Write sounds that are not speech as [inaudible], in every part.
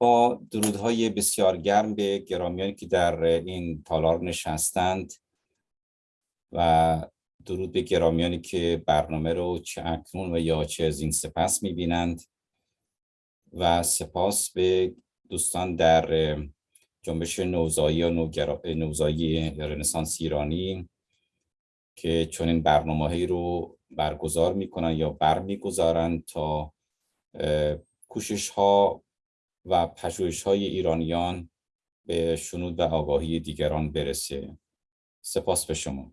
با درودهای بسیار گرم به گرامیانی که در این تالار نشستند و درود به گرامیانی که برنامه رو چه اکنون و یا چه از این سپس می‌بینند و سپاس به دوستان در جنبش نوزایی یا نوزایی رنسانس ایرانی که چنین برنامه رو برگزار می‌کنن یا برمیگذارند تا کوشش ها و پژوهش های ایرانیان به شنود و آگاهی دیگران برسه. سپاس به شما.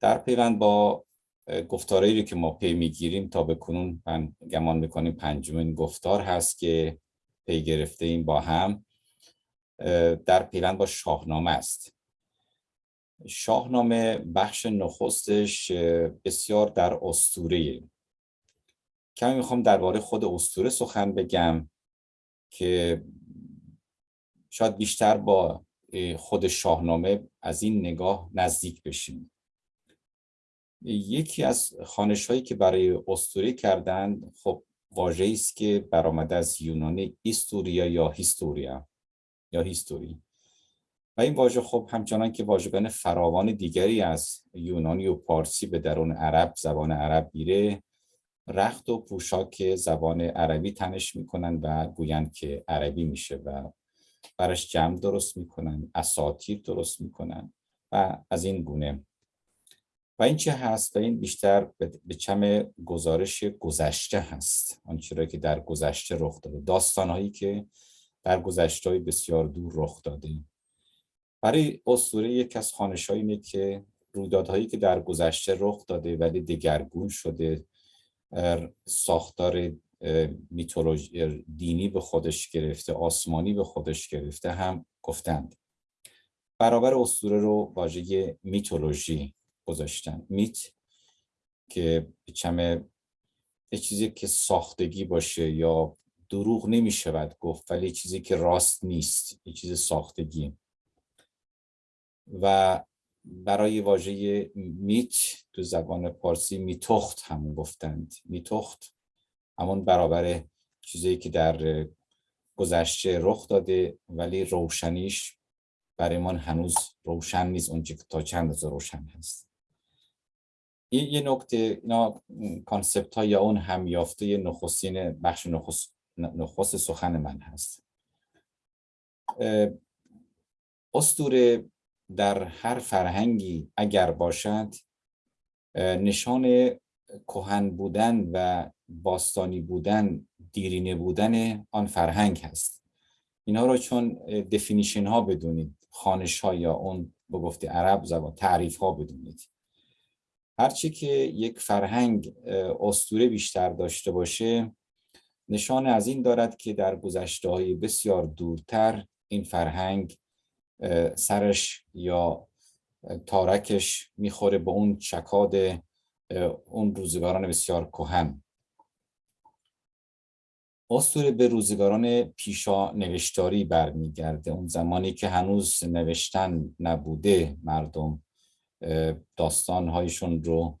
در پیوند با گفتارهایی که ما پی می‌گیریم تا به کنون گمان می‌کنیم پنجمین گفتار هست که پی گرفته این با هم در پیوند با شاهنامه است. شاهنامه بخش نخستش بسیار در استوره کمی می‌خوام درباره خود استوره سخن بگم که شاید بیشتر با خود شاهنامه از این نگاه نزدیک بشیم. یکی از خانش هایی که برای استوری کردند خب واژه است که برآمده از یونانی ایستوریا یا هیستوریا یا هیستوری. و این واژه خب همچنان که واژگان فراوان دیگری از یونانی و پارسی به درون عرب زبان عرب میره. رخت و پوشاک زبان عربی تنش می‌کنن و گویند که عربی میشه و برش جمع درست می‌کنن اساتیر درست می‌کنن و از این گونه. و این چه هست؟ و این بیشتر به چم گزارش گذشته هست. آنچه که در گذشته رخ داده. داستانهایی که در گذشته بسیار دور رخ داده. برای اسطوره یک از خانش اینه که رویدادهایی که در گذشته رخ داده ولی دگرگون شده ساختار میتولوژی دینی به خودش گرفته آسمانی به خودش گرفته هم گفتند. برابر اسطوره رو واژه میتولوژی گذاشتن. میت که چمه یه چیزی که ساختگی باشه یا دروغ نمی شود گفت ولی چیزی که راست نیست یه چیز ساختگی. و برای واژه میت تو زبان پارسی میتخت هم گفتند. میتخت همون برابر چیزی که در گذشته رخ داده ولی روشنیش برای من هنوز روشن نیست که تا چند از روشن هست. این یه نکته اینا کانسپت ها یا اون همیافته نخستین بخش نخست, نخست سخن من هست. استوره در هر فرهنگی اگر باشد نشان کهن بودن و باستانی بودن دیرینه بودن آن فرهنگ هست. اینا رو چون دفینیشن ها بدونید خانش ها یا اون به گفته عرب زبان تعریف ها بدونید هرچی که یک فرهنگ استوره بیشتر داشته باشه نشان از این دارد که در گذشته های بسیار دورتر این فرهنگ سرش یا تارکش می‌خوره به اون چکاد اون روزگاران بسیار کهن. استوره به روزگاران پیشا نوشتاری برمیگرده. اون زمانی که هنوز نوشتن نبوده مردم داستانهایشون رو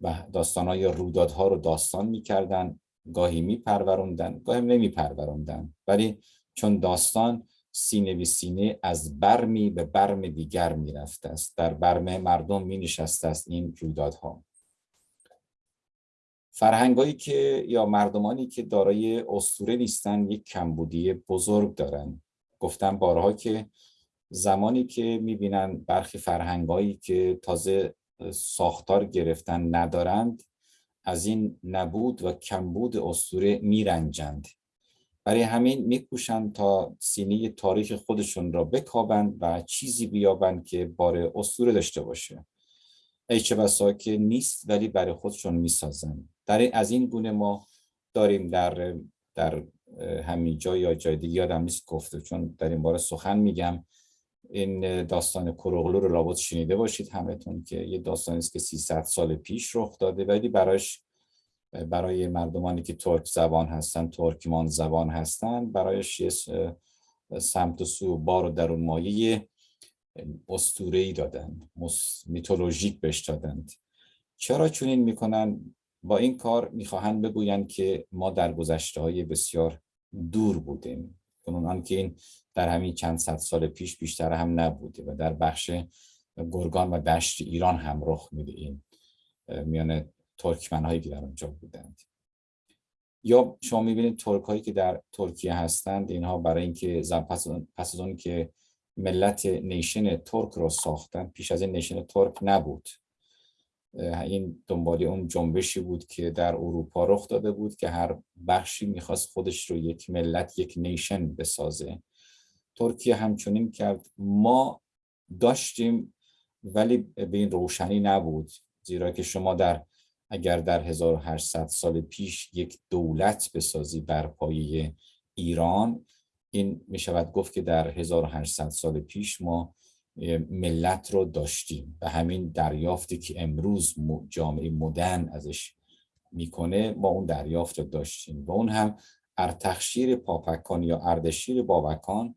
و داستانهای رویدادها رو داستان می‌کردن گاهی میپروروندن گاهی نمیپروروندن. ولی چون داستان سینه به سینه از برمی به برم دیگر می‌رفته است. در برم مردم می نشسته است این رویدادها. فرهنگایی که یا مردمانی که دارای اسطوره نیستن یک کمبودی بزرگ دارن. گفتم بارها که زمانی که می‌بینن برخی فرهنگایی که تازه ساختار گرفتن ندارند از این نبود و کمبود اسطوره میرنجند. برای همین میکوشند تا سینی تاریخ خودشون را بکابند و چیزی بیابند که بار اسطوره داشته باشه. ای چه بسا که نیست ولی برای خودشون می‌سازند. در از این گونه ما داریم در در همین جا یا جای دیگه یادم نیست گفته چون در این باره سخن میگم. این داستان کروغلو رو لابد شنیده باشید همتون که یه داستانی است که 300 سال پیش رخ داده ولی برایش برای مردمانی که ترک زبان هستن ترکمان زبان هستن برایش سمت و سو بار و درون مایه ای دادن میتولوژیک بهش دادند. چرا چنین می‌کنن؟ با این کار می‌خواهند بگویند که ما در گذشته های بسیار دور بودیم. کنون که این در همین چند صد سال پیش بیشتر هم نبوده و در بخش گرگان و دشت ایران هم رخ میده این میان ترکمن هایی که در اونجا بودند. یا شما می‌بینید ترک هایی که در ترکیه هستند اینها برای اینکه پس از اون که ملت nation ترک رو ساختن پیش از این nation ترک نبود. این دنبال اون جنبشی بود که در اروپا رخ داده بود که هر بخشی می‌خواست خودش رو یک ملت یک nation بسازه. ترکیه همچنین کرد. ما داشتیم ولی به این روشنی نبود. زیرا که شما در اگر در 1800 سال پیش یک دولت بسازی بر پایه ایران این می شود گفت که در 1800 سال پیش ما ملت رو داشتیم و همین دریافتی که امروز جامعه مدرن ازش می‌کنه ما اون دریافت رو داشتیم و اون هم ارتخشیر پاپکان یا اردشیر بابکان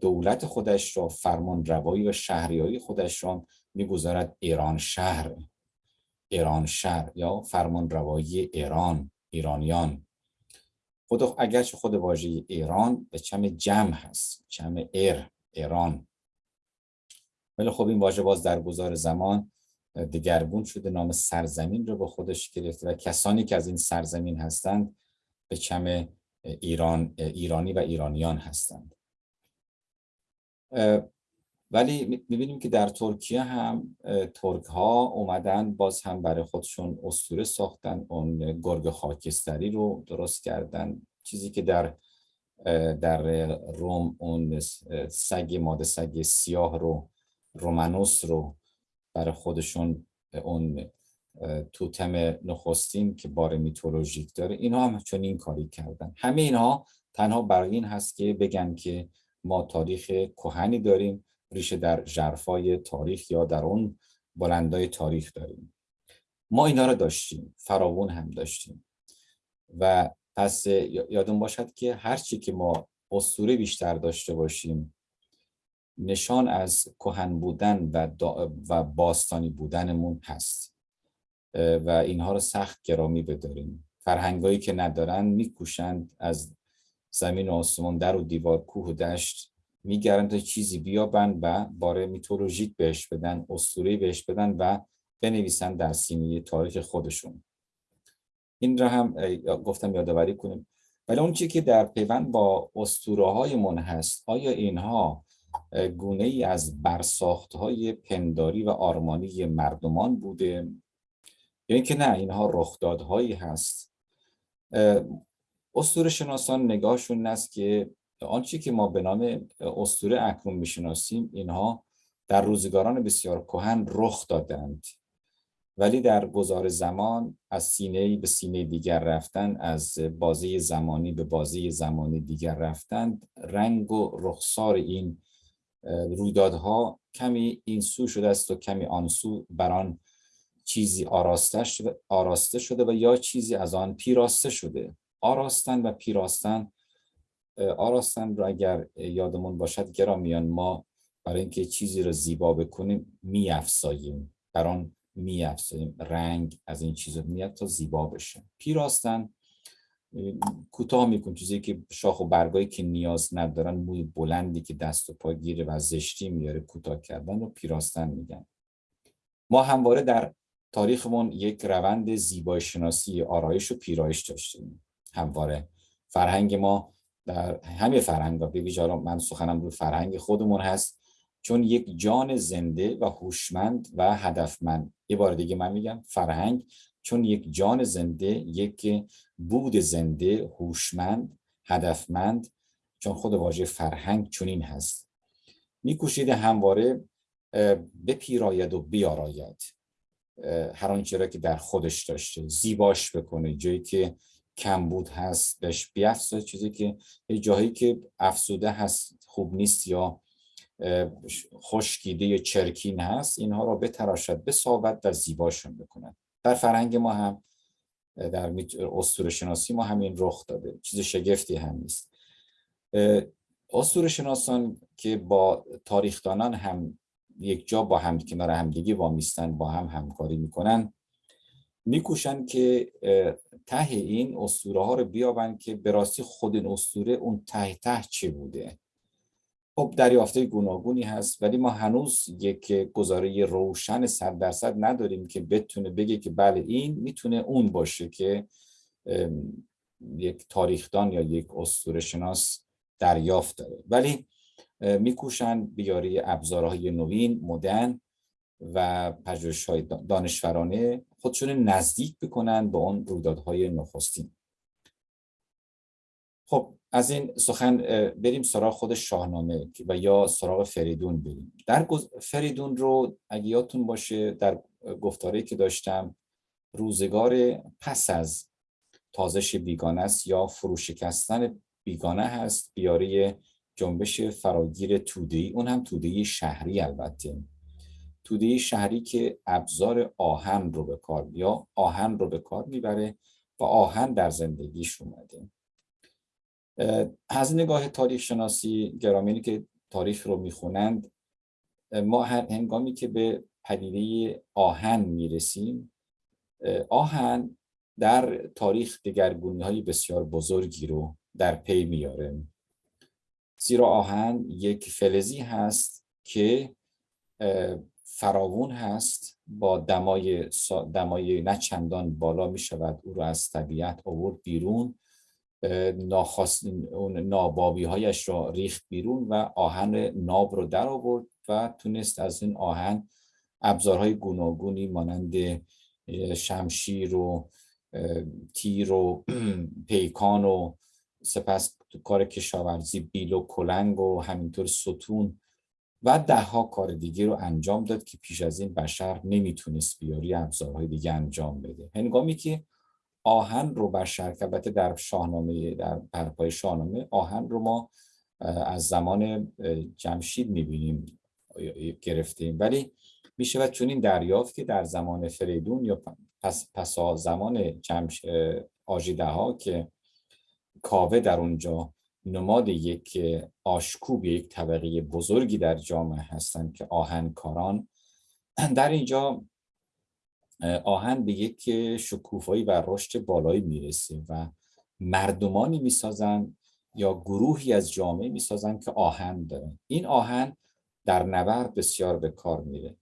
دولت خودش را فرمان روایی و شهریایی خودش را می‌گذارد ایران شهر. ایران شهر یا فرمان روایی ایران ایرانیان. خود اگرچه خود واژه ایران به چم جمع هست چم ایر ایران. ولی خب این واژه باز در گذار زمان دگرگون شده نام سرزمین رو به خودش گرفته و کسانی که از این سرزمین هستند به چم ایران ایرانی و ایرانیان هستند. ولی می‌بینیم که در ترکیه هم ترک ها اومدن باز هم برای خودشون اسطوره ساختن. اون گرگ خاکستری رو درست کردن. چیزی که در در روم اون سگ ماده سگ سیاه رو رومانوس رو برای خودشون اون توتم نخستین که بار میتولوژیک داره اینها هم چون این کاری کردن. همه اینها تنها برای این هست که بگن که ما تاریخ کهنی داریم. ریشه در جرفای تاریخ یا در اون بلندای تاریخ داریم. ما اینا رو داشتیم فراوون هم داشتیم. و پس یادون باشد که هرچی که ما اسطوره بیشتر داشته باشیم نشان از کهن بودن و, و باستانی بودنمون هست. و اینها رو سخت گرامی بداریم. فرهنگایی که ندارن میکوشند از زمین و آسمان در و دیوار کوه و دشت میگردن تا چیزی بیابن و باره میتولوژیک بهش بدن اسطوره بهش بدن و بنویسن در سینه تاریخ خودشون. این را هم گفتم یادآوری کنیم. ولی اون چی که در پیوند با اسطوره های هست آیا اینها گونه ای از برساخت های پنداری و آرمانی مردمان بوده؟ یا اینکه نه اینها رخدادهایی هست؟ اسطوره شناسان نگاهشون است که آنچه که ما به نام اسطوره اکنون می‌شناسیم اینها در روزگاران بسیار کهن رخ دادند. ولی در گذار زمان از سینه به سینه دیگر رفتن از بازی زمانی به بازی زمانی دیگر رفتن رنگ و رخسار این رویدادها کمی این سو شده است و کمی آن سو بر آن چیزی آراسته شده, آراسته شده و یا چیزی از آن پیراسته شده. آراستن و پیراستن آراستن رو اگر یادمون باشد گرامیان ما برای اینکه چیزی رو زیبا بکنیم میافزاییم. بر آن میافزاییم. رنگ از این چیز میاد تا زیبا بشه. پیراستن کوتاه میکن چیزی که شاخ و برگایی که نیاز ندارن موی بلندی که دست و پا گیره و زشتی میاره کوتاه کردن و پیراستن میگن. ما همواره در تاریخمون یک روند زیبای شناسی آرایش و پیرایش داشتیم. همواره. فرهنگ ما در همه فرهنگ ویژه من سخنم روی فرهنگ خودمون هست. چون یک جان زنده و هوشمند و هدفمند. یه بار دیگه من میگم فرهنگ چون یک جان زنده یک بود زنده هوشمند هدفمند چون خود واژه فرهنگ چنین هست. میکوشید همواره بپیراید و بیاراید. هر آنچه را که در خودش داشته زیباش بکنه. جایی که کمبود هست بهش بیافزاید چیزی که جایی که افسوده هست خوب نیست یا خشکیده یا چرکین هست اینها را بتراشد بساود و زیباشون بکند. در فرهنگ ما هم در اسطوره شناسی ما همین رخ داده. چیز شگفتی هم نیست. اسطوره شناسان که با تاریخدانان هم یک جا با هم کنار همدیگه وامیستن با هم همکاری می‌کنن میکوشن که ته این اسطوره ها رو بیابن که به راستی خود این اسطوره اون ته ته چه بوده؟ خب دریافته گوناگونی هست ولی ما هنوز یک گزاره روشن صد درصد نداریم که بتونه بگه که بله این می‌تونه اون باشه که یک تاریخدان یا یک اسطوره شناس دریافت داره. ولی میکوشن بیاری ابزارهای نوین مدرن و پژوهش‌های دانشورانه خودشون نزدیک بکنن به اون رویدادهای نخستین. خب از این سخن بریم سراغ خود شاهنامه و یا سراغ فریدون بریم. در فریدون رو اگه یادتون باشه در گفتاری که داشتم روزگار پس از تازش بیگانه است یا فروشکستن بیگانه هست بیاره جنبش فراگیر تودهی اون هم تودهی شهری البته. توده شهری که ابزار آهن رو به کار یا آهن رو به کار می‌بره و آهن در زندگیش اومده. از نگاه تاریخ شناسی گرامینی که تاریخ رو می‌خونند ما هر هنگامی که به پدیده آهن می‌رسیم آهن در تاریخ دگرگونی های بسیار بزرگی رو در پی میاره. زیرا آهن یک فلزی هست که فراوون هست با دمای, دمای نه چندان بالا می شود او رو از طبیعت آورد بیرون ناخواست اون نابابی هایش را ریخت بیرون و آهن ناب رو در آورد و تونست از این آهن ابزارهای گوناگونی مانند شمشیر و تیر و [clears throat] پیکان و سپس کار کشاورزی بیل و کلنگ و همینطور ستون و ده ها کار دیگه رو انجام داد که پیش از این بشر نمی‌تونست بیاری ابزارهای دیگه انجام بده. هنگامی که آهن رو بشر که در شاهنامه در پرپای شاهنامه آهن رو ما از زمان جمشید می‌بینیم گرفتیم. ولی می‌شود چون این دریافت که در زمان فریدون یا پس پسا زمان جمش آجیده ها که کاوه در اونجا نماد یک آشکوب یک طبقه بزرگی در جامعه هستند که آهنکاران در اینجا آهن به یک شکوفایی و رشد بالایی می‌رسه و مردمانی می‌سازن یا گروهی از جامعه می‌سازن که آهن دارن. این آهن در نبرد بسیار به کار میره.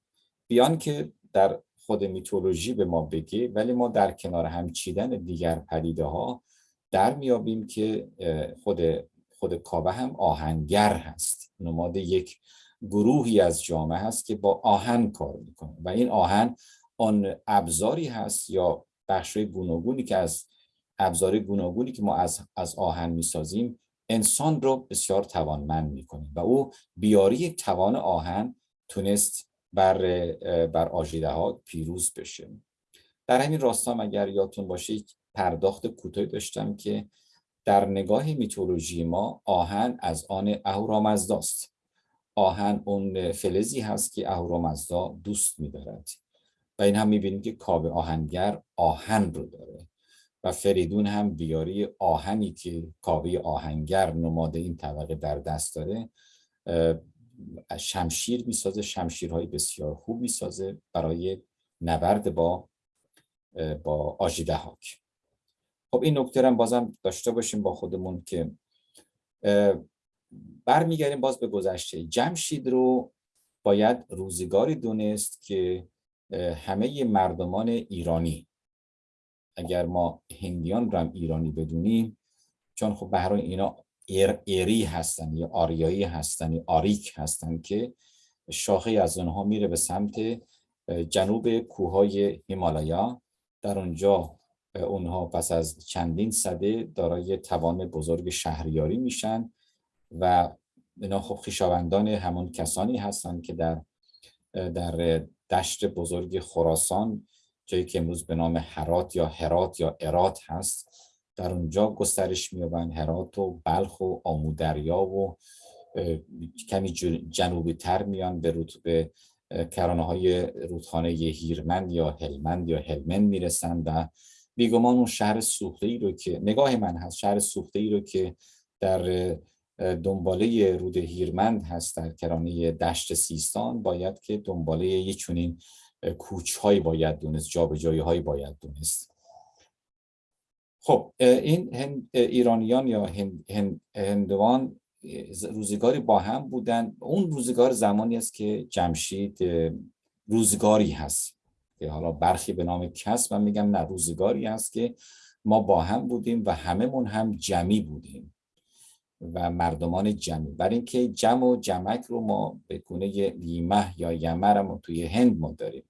بیان که در خود میتولوژی به ما بگه ولی ما در کنار هم چیدن دیگر پدیده ها در میابیم که خود خود کابه هم آهنگر هست. نماد یک گروهی از جامعه هست که با آهن کار می‌کنه. و این آهن آن ابزاری هست یا بخشای گوناگونی که از ابزار گوناگونی که ما از, از آهن می‌سازیم انسان رو بسیار توانمند می‌کنه. و او بیاری توان آهن تونست بر بر آژیده ها پیروز بشه. در همین راستا اگر یادتون باشه پرداخت کوتاهی داشتم که در نگاه میتولوژی ما آهن از آن اهورامزداست. آهن اون فلزی هست که اهورامزدا دوست میدارد. و این هم می‌بینیم که کاوه آهنگر آهن رو داره و فریدون هم بیاری آهنی که کاوه آهنگر نماد این طبقه در دست داره شمشیر می‌سازه شمشیرهای بسیار خوب می‌سازه برای نبرد با با آجیده هاک خب این نکته هم بازم داشته باشیم با خودمون که برمیگردیم باز به گذشته. جمشید رو باید روزگاری دونست که همه مردمان ایرانی اگر ما هندیان رو هم ایرانی بدونیم چون خب به اینا ایر ایری هستن یا آریایی هستن یا آریک هستن که شاخه از اونها میره به سمت جنوب کوههای هیمالایا. در اونجا اونها پس از چندین صده دارای توان بزرگ شهریاری میشن و اینا خب خیشاوندان همون کسانی هستند که در در دشت بزرگ خراسان جایی که امروز به نام هرات یا هرات یا ارات هست در اونجا گسترش میابن هرات و بلخ و آمودریا و کمی جنوبی تر میان به رتبه کرانه های رودخانه هیرمند یا هلمند یا هلمند می‌رسن و بیگمان اون شهر سوخته ای رو که نگاه من هست شهر سوخته ای رو که در دنباله رود هیرمند هست در کرانه دشت سیستان باید که دنباله یه چونین کوچ هایی باید دونست جابجایی هایی باید دونست. خب این هند، ایرانیان یا هند، هندوان روزگاری با هم بودن. اون روزگار زمانی است که جمشید روزگاری هست. که حالا برخی به نام کس من میگم نه روزگاری هست که ما با هم بودیم و هممون هم جمعی بودیم و مردمان جمعی. برای اینکه جمع و جمک رو ما به گونه لیمه یا یمر ما توی هند ما داریم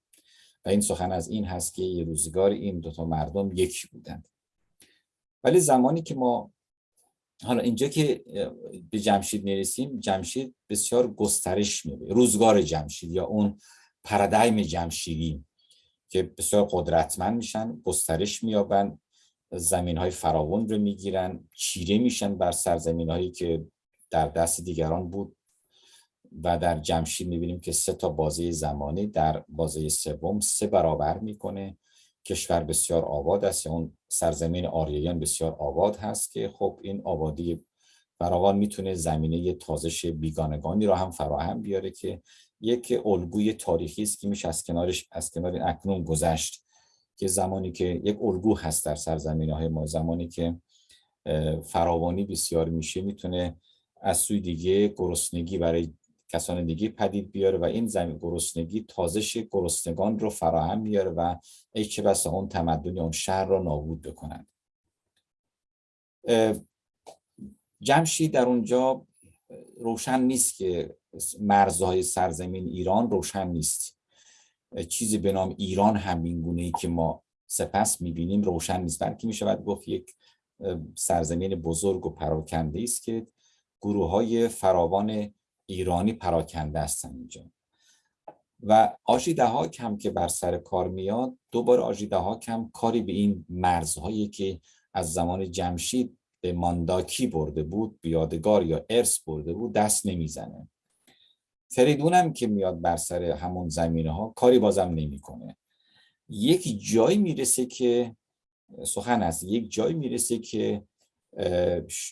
و این سخن از این هست که یه روزگار این دوتا مردم یکی بودند. ولی زمانی که ما حالا اینجا که به جمشید می‌رسیم جمشید بسیار گسترش میبه روزگار جمشید یا اون پرادایم جمشیدی. که بسیار قدرتمند میشن گسترش میابن زمین های فراون رو می‌گیرن چیره میشن بر سرزمین هایی که در دست دیگران بود. و در جمشید می‌بینیم که سه تا بازه زمانی در بازه سوم سه برابر می‌کنه. کشور بسیار آباد است اون سرزمین آریایان بسیار آباد هست که خب این آبادی فراوان می‌تونه زمینه تازش بیگانگانی را هم فراهم بیاره که یک الگوی تاریخی است که میشه از کنارش از کنار اکنون گذشت. که زمانی که یک الگو هست در سرزمین های ما زمانی که فراوانی بسیار میشه می‌تونه از سوی دیگه گرسنگی برای کسان دیگه پدید بیاره و این زمین گرسنگی تازش گرسنگان رو فراهم میاره و ای چه بسا اون تمدن اون شهر رو نابود بکنند. جمشید در اونجا روشن نیست که مرزهای سرزمین ایران روشن نیست. چیزی به نام ایران همین گونه ای که ما سپس می‌بینیم روشن نیست. بلکه می‌شود گفت یک سرزمین بزرگ و پراکنده است که گروه های فراوان ایرانی پراکنده هستن اینجا. و آژیده ها کم که بر سر کار میاد دوباره آژیده ها کم کاری به این مرزهایی که از زمان جمشید به مانداکی برده بود بیادگار یا ارث برده بود دست نمی‌زنه. فریدون هم که میاد بر سر همون زمینه ها کاری بازم نمی‌کنه. یک جایی می‌رسه که سخن است یک جایی می‌رسه که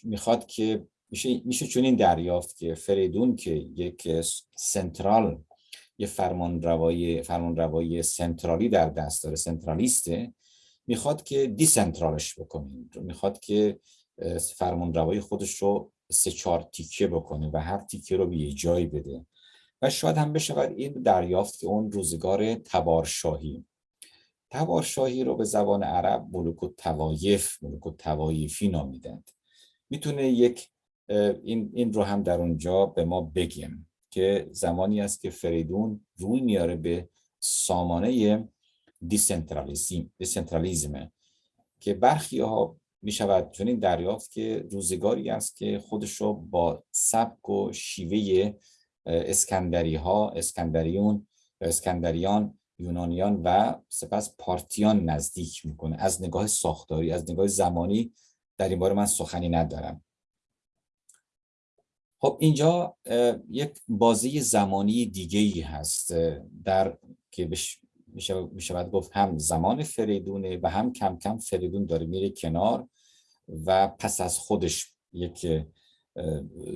می‌خواد که میشه میشه چنین دریافت که فریدون که یک سنترال یه فرمان روایی فرمان روایی سنترالی در دست داره سنترالیسته می‌خواد که دیسنترالش بکنه. می‌خواد که فرمان روایی خودش رو سه چهار تیکه بکنه و هر تیکه رو به یه جایی بده. و شاید هم بشود این دریافت اون روزگار تبارشاهی. تبارشاهی رو به زبان عرب ملوک و توایف ملوک و توایفی نامیدند. می‌تونه یک این, این رو هم در اونجا به ما بگیم که زمانی است که فریدون روی میاره به سامانه decentralism که برخی ها می شود چنین دریافت که روزگاری است که خودش رو با سبک و شیوه اسکندری ها اسکندریون اسکندریان یونانیان و سپس پارتیان نزدیک می‌کنه. از نگاه ساختاری از نگاه زمانی در این باره من سخنی ندارم. خب اینجا یک بازی زمانی دیگه ای هست در که میشه باید گفت هم زمان فریدونه و هم کم کم فریدون داره میره کنار و پس از خودش یک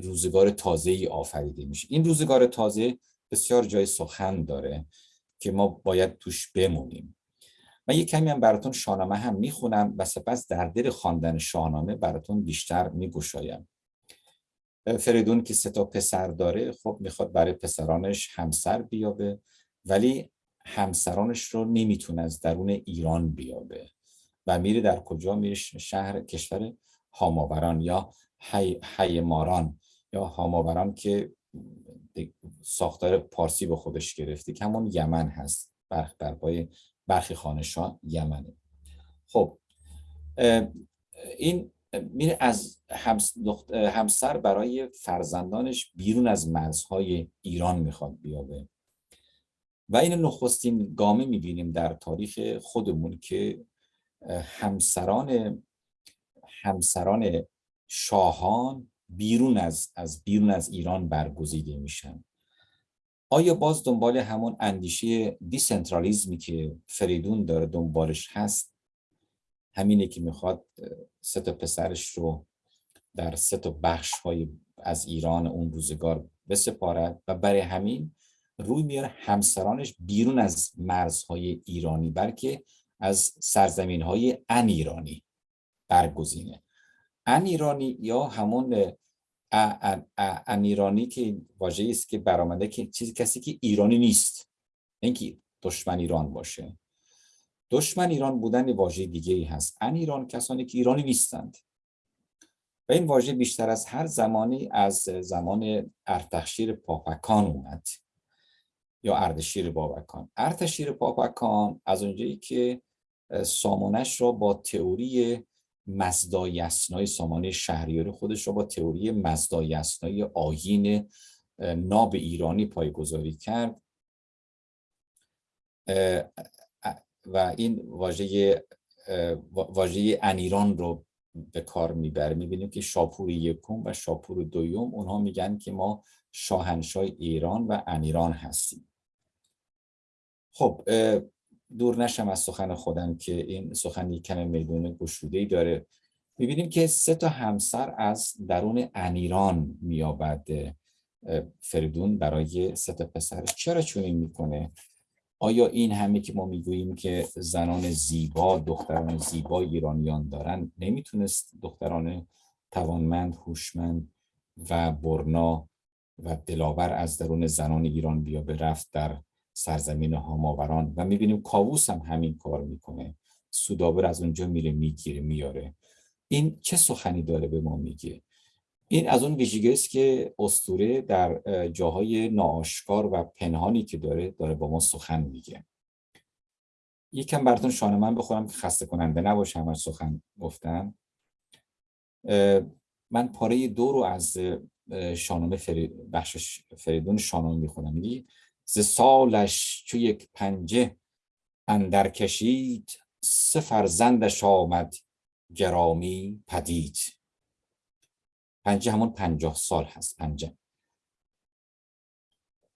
روزگار تازه ای آفریده میشه. این روزگار تازه بسیار جای سخن داره که ما باید توش بمونیم. من یک کمی هم براتون شاهنامه هم می‌خونم و سپس در دل خواندن شاهنامه براتون بیشتر میگشایم. فریدون که سه تا پسر داره خب می‌خواد برای پسرانش همسر بیابه ولی همسرانش رو نمی‌تونه از درون ایران بیابه. و میره در کجا؟ میره شهر کشور هاماوران یا حی, ماران یا هاماوران که ساختار پارسی به خودش گرفته که همون یمن هست. برخ بر پای برخی خانشان یمنه. خب این میره از همسر برای فرزندانش بیرون از مرزهای ایران می‌خواد بیابه. و این نخستین گامه می‌بینیم در تاریخ خودمون که همسران همسران شاهان بیرون از از بیرون از ایران برگزیده میشن. آیا باز دنبال همون اندیشه دیسنترالیزمی که فریدون داره دنبالش هست؟ همینه که می‌خواد سه تا پسرش رو در سه تا بخش های از ایران اون روزگار بسپارد و برای همین روی میاره همسرانش بیرون از مرزهای ایرانی بلکه از سرزمین های ان ایرانی برگزینه. ان ایرانی یا همون ان ایرانی که واژه است که برآمده که چیزی کسی که ایرانی نیست اینکه دشمن ایران باشه. دشمن ایران بودن واژه دیگه ای هست. ان ایران کسانی که ایرانی نیستند. و این واژه بیشتر از هر زمانی از زمان ارتشیر پاپکان اومد. یا اردشیر بابکان. ارتشیر پاپکان از اونجایی که سامانش را با تئوری مزدای اسنای سامانه شهریاری خودش را با تئوری مزدای اسنای آیین ناب ایرانی پایگذاری کرد. و این واژه واژه انیران رو به کار می‌بره. می‌بینیم که شاپور یکم و شاپور دویم اونها میگن که ما شاهنشاه ایران و انیران هستیم. خب دور نشم از سخن خودم که این سخن یک کم میدون گشوده ای داره. می‌بینیم که سه تا همسر از درون انیران میابد فریدون برای سه تا پسرش چرا چونین می‌کنه؟ آیا این همه که ما می‌گوییم که زنان زیبا دختران زیبا ایرانیان دارن نمی‌تونست دختران توانمند هوشمند و برنا و دلاور از درون زنان ایران بیا به رفت در سرزمین هاماوران. و می‌بینیم کاووس هم همین کار می‌کنه. سودابر از اونجا میره می‌گیره میاره. این چه سخنی داره به ما میگه؟ این از اون ویژگی است که استوره در جاهای ناآشکار و پنهانی که داره داره با ما سخن میگه. یکم براتون شانه من بخورم که خسته کننده نباشه همه سخن گفتم من پاره دو رو از شانومه فرید بخش فریدون شانومه می‌خونم. میگه ز سالش چو یک پنجه اندر کشید سه فرزندش آمد گرامی پدید. پنجه همون پنجاه سال هست پنجه.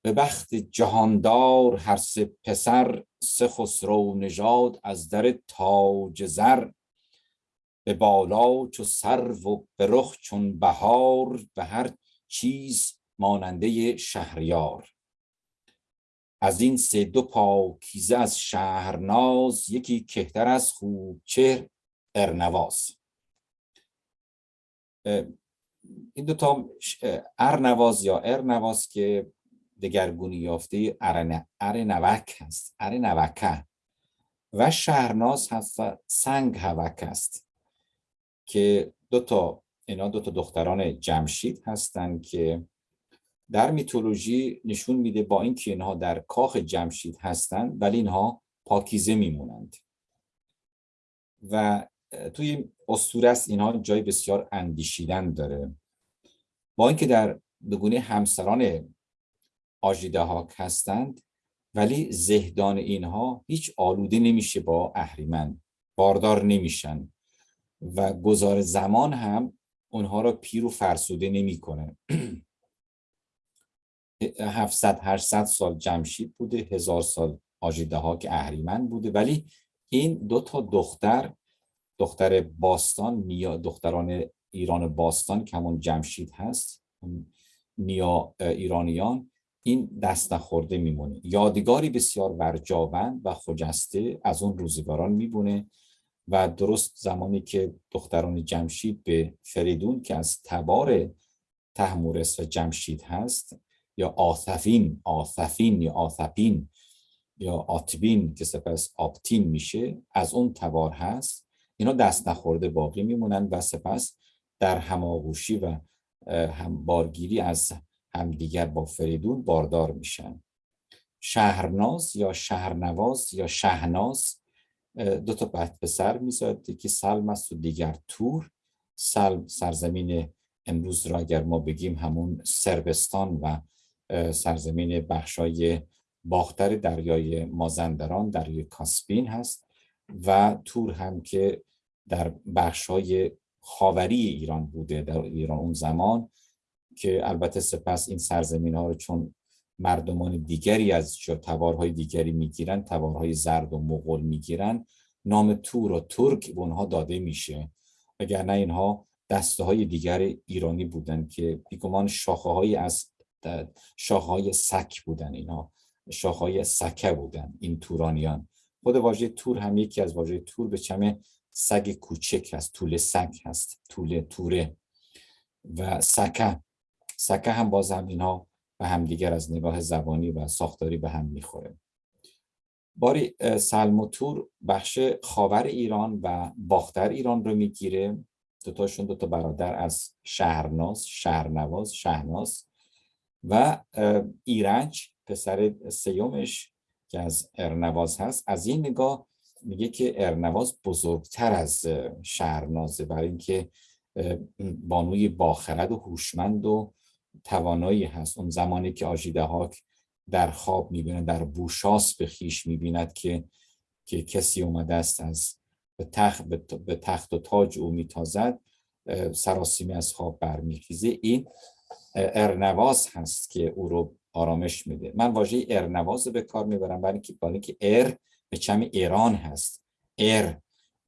به بخت جهاندار هر سه پسر سه خسرو نژاد از در تاج زر. به بالا چو سرو و به رخ چون بهار به هر چیز ماننده شهریار. از این سه دو پاکیزه از شهرناز یکی کهتر از خوب چهر ارنواز. این دو تا ارنواز یا ارنواز که دگرگونی یافته ارنوک هست ارنوکه و شهرناز هست و سنگ هوک است که دو تا اینا دو تا دختران جمشید هستند که در میتولوژی نشون میده با اینکه اینها در کاخ جمشید هستند ولی اینها پاکیزه میمونند. و توی اسطوره است اینها جای بسیار اندیشیدن داره. با اینکه در بگونه همسران آجیده ها هستند ولی زهدان اینها هیچ آلوده نمیشه با اهریمن باردار نمیشن و گذار زمان هم اونها را پیر و فرسوده نمی‌کنه. [clears throat] 700 800 سال جمشید بوده هزار سال آجیده ها که اهریمن بوده. ولی این دو تا دختر دختر باستان نیا دختران ایران باستان که همون جمشید هست نیا ایرانیان این دست نخورده میمونه. یادگاری بسیار ورجاوند و خجسته از اون روزگاران میبونه و درست زمانی که دختران جمشید به فریدون که از تبار تحمورس و جمشید هست یا آثفین آثفین یا آثپین یا آتبین که سپس آپتین میشه از اون تبار هست. اینا دست نخورده باقی میمونن و سپس در هماغوشی و هم بارگیری از همدیگر با فریدون باردار میشن. شهرناز یا شهرنواز یا شهناز دو تا به سر میزاد که سلم است و دیگر تور. سلم سرزمین امروز را اگر ما بگیم همون سربستان و سرزمین بخشای باختر دریای مازندران دریای کاسپین هست و تور هم که در بخشای خاوری ایران بوده در ایران اون زمان که البته سپس این سرزمین ها رو چون مردمان دیگری از تبارهای دیگری می‌گیرن تبارهای زرد و مغول می‌گیرن نام تور و ترک به اونها داده میشه. نه اینها دسته های دیگر ایرانی بودن که بیگمان شاخه های از شاههای سک بودن اینا شاههای سکه بودن این تورانیان. خود واژه تور هم یکی از واژه تور به چمه سگ کوچک هست طول سگ هست طول توره و سکه. سکه هم باز هم اینها به هم دیگر از نگاه زبانی و ساختاری به هم می‌خوره. باری سلم و تور بخش خاور ایران و باختر ایران رو می‌گیره. دوتاشون دوتا برادر از شهرناز شهرنواز شهرناز و ایرج پسر سیومش که از ارنواز هست از این نگاه میگه که ارنواز بزرگتر از شهرنازه برای اینکه بانوی باخرد و هوشمند و توانایی هست. اون زمانی که آجیده هاک در خواب می‌بینه در بوشاس به خیش می‌بیند که که کسی اومده است از به تخت, به تخت و تاج او میتازد سراسیمی از خواب برمیخیزه. این ارنواز هست که او رو آرامش میده من واژه ارنواز به کار می‌برم برای اینکه برای که ار به چم ایران هست ار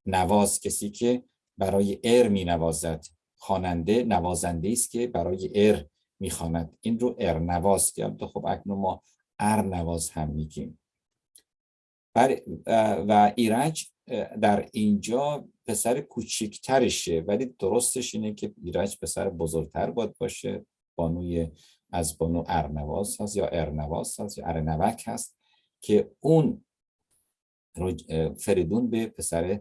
نواز کسی که برای ار می نوازد خواننده نوازنده است که برای ار می‌خواند این رو ارنواز که خب اکنون ما ارنواز هم میگیم و ایرج در اینجا پسر کوچکترشه ولی درستش اینه که ایرج پسر بزرگتر باید باشه بانوی از بانو ارنواز هست یا ارنواز هست یا ارنوک هست که اون فریدون به پسر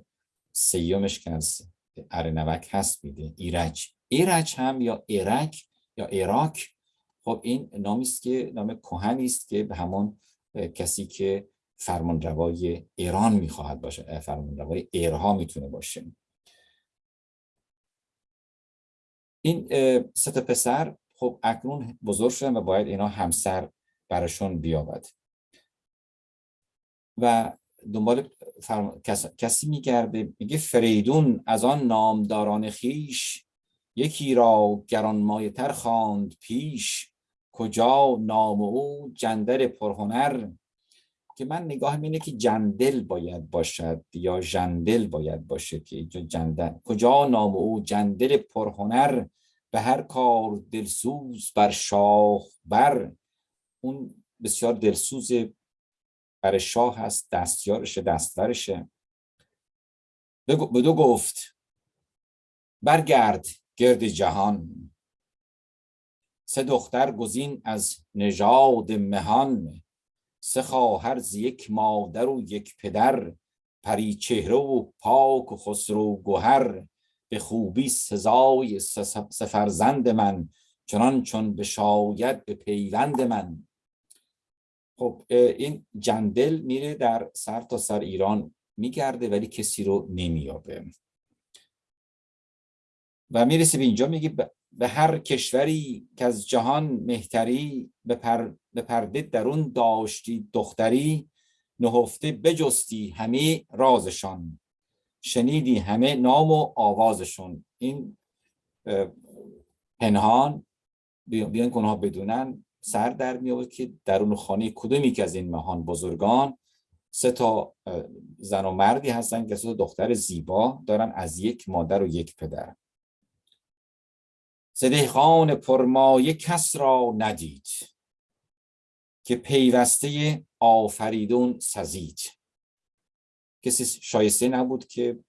سیومش که از ارنوک هست میده ایرج. ایرج هم یا ایرک یا ایراک. خب این نامی است که نام کهنی است که به همون کسی که فرمانروای ایران می‌خواهد باشه فرمانروای ایرها می‌تونه باشه. این سه پسر خب اکنون بزرگ شدن و باید اینا همسر براشون بیابد. و دنبال فرم... کسی میگرده میگه فریدون از آن نامداران خیش یکی را گرانمایه تر خواند پیش کجا نام او جندل پرهنر؟ که من نگاه اینه که جندل باید باشد یا جندل باید باشه که جندل کجا نام او جندل پرهنر؟ به هر کار دلسوز بر شاه بر. اون بسیار دلسوز بر شاه هست دستیارش دستورشه به دو گفت برگرد گرد جهان. سه دختر گزین از نژاد مهان. سه خواهر ز یک مادر و یک پدر. پری چهره و پاک و خسرو گوهر به خوبی سزای سفرزند من چنان چون به شاید به پیوند من. خب این جندل میره در سر تا سر ایران میگرده ولی کسی رو نمیابه و می‌رسه به اینجا میگه به هر کشوری که از جهان مهتری به, پر، به پرده درون داشتی دختری نهفته بجستی همه رازشان. شنیدی همه نام و آوازشون. این پنهان بیان کنها بدونن سر در می که درون خانه کدومی که از این مهان بزرگان سه تا زن و مردی هستن که سه دختر زیبا دارن از یک مادر و یک پدر. خان پرمایه کس را ندید که پیوسته آفریدون سزید. کسی شایسته نبود که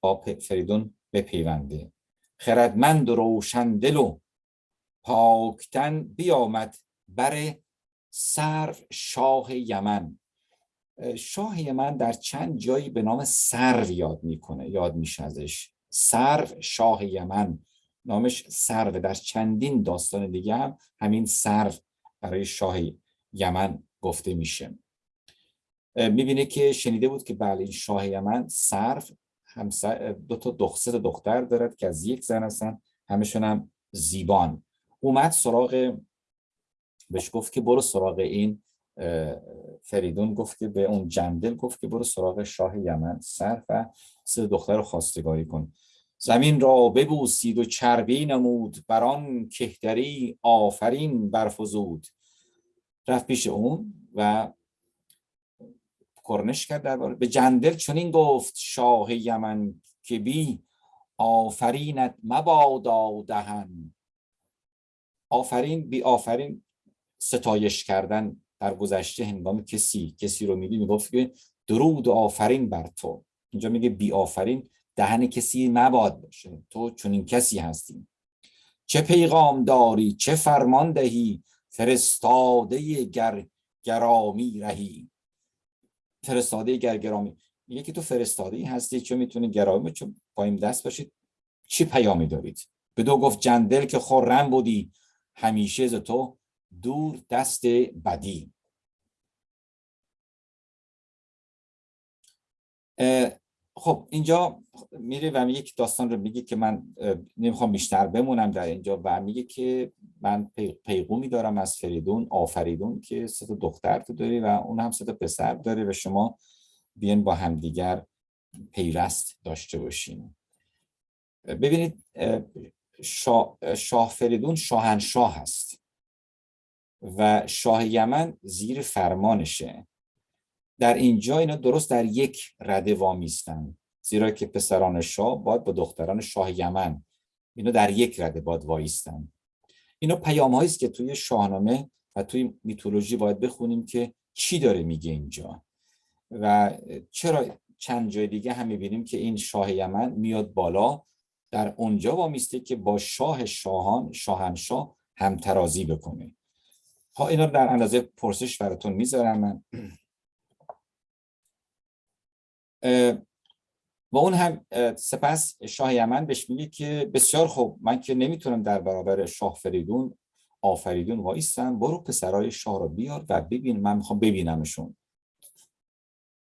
با فریدون بپیونده. خردمند و روشندل و پاکتن بیامد بر سر شاه یمن. شاه یمن در چند جایی به نام سرو یاد می‌کنه یاد میشه ازش. سرو شاه یمن نامش سرو در چندین داستان دیگه هم همین سرو برای شاه یمن گفته میشه. می‌بینه که شنیده بود که بله این شاه یمن سرو همسر دو تا دختر دختر دارد که از یک زن هستن همشون هم زیبان. اومد سراغ بهش گفت که برو سراغ این فریدون گفت که به اون جندل گفت که برو سراغ شاه یمن سر و سه دختر رو خواستگاری کن. زمین را ببوسید و چربی نمود بران کهتری آفرین برفزود. رفت پیش اون و کرنش کرد درباره به جندل چنین گفت شاه یمن که بی آفرینت مبادا دهن. آفرین بی آفرین ستایش کردن در گذشته هنگام کسی کسی رو میدی می‌گفت که درود و آفرین بر تو. اینجا میگه بی آفرین دهن کسی مباد باشه. تو چنین کسی هستی. چه پیغام داری؟ چه فرمان دهی؟ فرستاده گر گرامی رهی. فرستاده گر گرامی. میگه که تو فرستاده ای هستی چون می‌تونی گرامی چون پایم دست باشید. چی پیامی دارید؟ به دو گفت جندل که خورم بودی. همیشه ز تو دور دست بدی. خب اینجا میره و یک داستان رو میگه که من نمی‌خوام بیشتر بمونم در اینجا و میگه که من پیغومی دارم از فریدون آفریدون که سه دختر تو داری و اون هم سه پسر داره و شما بیان با همدیگر پیوست داشته باشین. ببینید شاه, شاه فریدون شاهنشاه هست و شاه یمن زیر فرمانشه. در اینجا اینا درست در یک رده وامیستن. زیرا که پسران شاه باید با دختران شاه یمن. اینا در یک رده باید وایستن. اینا پیام است که توی شاهنامه و توی میتولوژی باید بخونیم که چی داره میگه اینجا. و چرا چند جای دیگه هم می‌بینیم که این شاه یمن میاد بالا در اونجا وامیسته که با شاه شاهان شاهنشاه همترازی بکنه. ها اینا در اندازه پرسش براتون می‌ذارم. من و اون هم سپس شاه یمن بهش میگه که بسیار خوب من که نمی‌تونم در برابر شاه فریدون آفریدون وایستم برو پسرای شاه رو بیار و ببین من می‌خوام ببینمشون.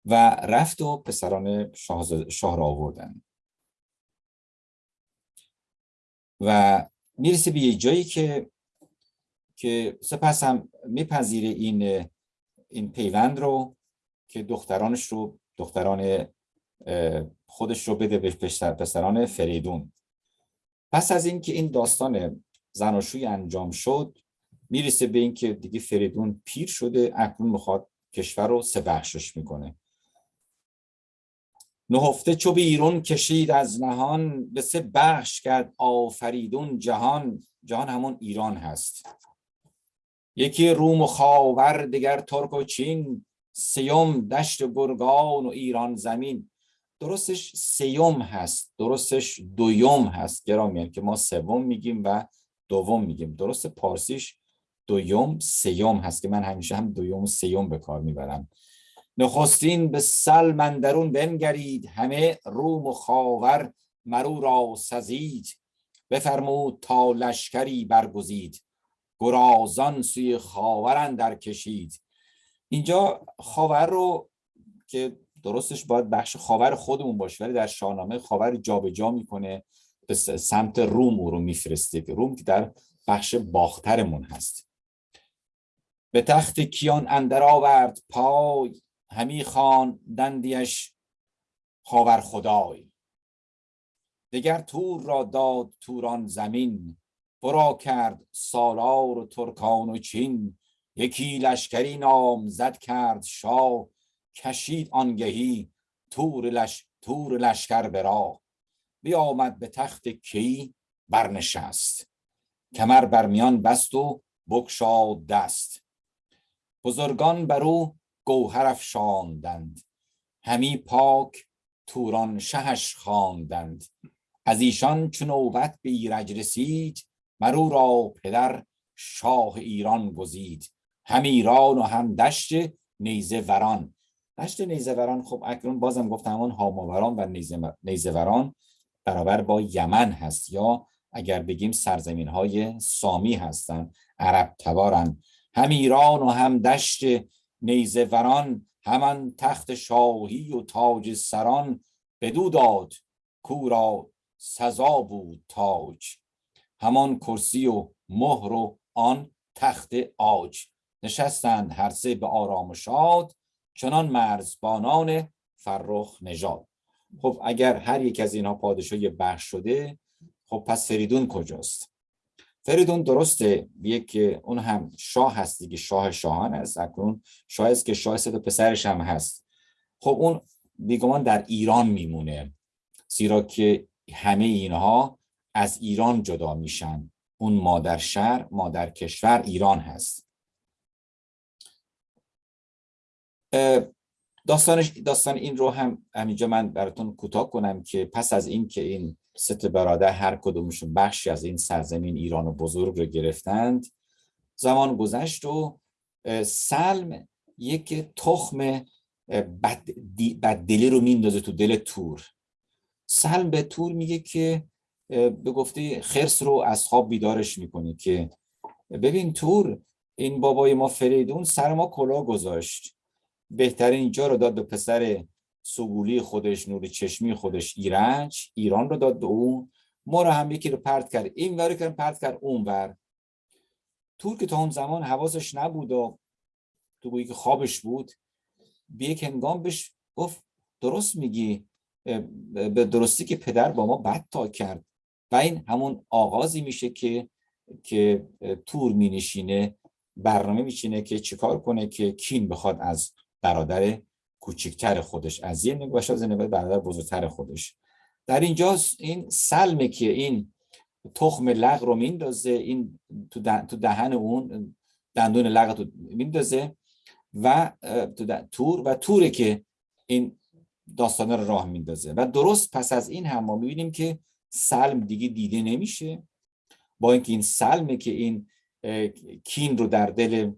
و رفت و پسران شاه, شاه را آوردن. و می‌رسه به یه جایی که که سپس هم میپذیره این این پیوند رو که دخترانش رو دختران خودش رو بده به پسران فریدون. پس از اینکه این داستان زناشوی انجام شد می‌رسه به اینکه دیگه فریدون پیر شده اکنون می‌خواد کشور رو سه بخشش می‌کنه. نهفته چو بیرون کشید از نهان به سه بخش کرد آفریدون جهان. جهان همون ایران هست. یکی روم و خاور دیگر ترک و چین. سیوم دشت گرگان و ایران زمین. درستش سیوم هست درستش دویوم هست. گرامیان که ما سوم میگیم و دوم میگیم. درست پارسیش دویوم سیوم هست که من همیشه هم دویوم و سیوم به کار می‌برم. نخستین به سلم اندرون بنگرید. همه روم و خاور مرو را سزید. بفرمود تا لشکری برگزید. گرازان سوی خاور اندر کشید. اینجا خاور رو که درستش باید بخش خاور خودمون باشه ولی در شاهنامه خاور جابجا جا می‌کنه به سمت روم رو میفرسته که روم که در بخش باخترمون هست. به تخت کیان اندر آورد پای همی خان دندیش خاور خدای. دگر تور را داد توران زمین برا کرد سالار و ترکان و چین. یکی لشکری نام زد کرد شاه کشید آنگهی تور, لش... تور لشکر برا بیامد به تخت کی برنشست. کمر بر میان بست و بکشاد دست. بزرگان بر او گوهر افشاندند. همی پاک توران شهش خواندند. از ایشان چون نوبت به ایرج رسید مرو را پدر شاه ایران گزید. هم ایران و هم دشت نیزه وران دشت نیزه وران خب اکنون بازم گفتم همون هاماوران و نیزه وران برابر با یمن هست یا اگر بگیم سرزمین های سامی هستند عرب تبارن. هم ایران و هم دشت نیزه وران همان تخت شاهی و تاج سران بدو داد کورا سزا بود تاج. همان کرسی و مهر و آن تخت آج نشستند هر سه به آرام و شاد چنان مرزبانان فرخ نژاد. خب اگر هر یک از اینها پادشاهی بخش شده خب پس فریدون کجاست؟ فریدون درسته یک اون هم شاه هست دیگه شاه شاهان است اکنون شاه است که شاه صد پسرش هم هست. خب اون بیگمان در ایران میمونه زیرا که همه اینها از ایران جدا میشن. اون مادر شهر مادر کشور ایران هست. داستان داستان این رو هم همینجا من براتون کوتاه کنم که پس از این که این ست برادر هر کدومشون بخشی از این سرزمین ایران بزرگ رو گرفتند زمان گذشت و سلم یک تخم بددلی رو میندازه تو دل تور. سلم به تور میگه که به گفته خرس رو از خواب بیدارش می‌کنه که ببین تور این بابای ما فریدون سر ما کلا گذاشت. بهترین اینجا رو داد به پسر سگولی خودش نور چشمی خودش. ایرج ایران رو داد به اون. ما رو هم یکی رو پرت کرد. این ور کرد پرت کرد اون ور. تور که تا اون زمان حواسش نبود و تو گویی که خوابش بود به یک هنگام بهش گفت درست میگی به درستی که پدر با ما بد تا کرد. و این همون آغازی میشه که که تور می نشینه برنامه میچینه که چیکار کنه که کین بخواد از برادر کوچکتر خودش از یه نگاه از برادر بزرگتر خودش. در اینجا این سلمه که این تخم لغ رو میندازه این تو دهن اون دندون لغ رو میندازه و تور و توره که این داستانه رو راه میندازه. و درست پس از این هم ما می‌بینیم که سلم دیگه دیده نمیشه. با اینکه این سلمه که این کین رو در دل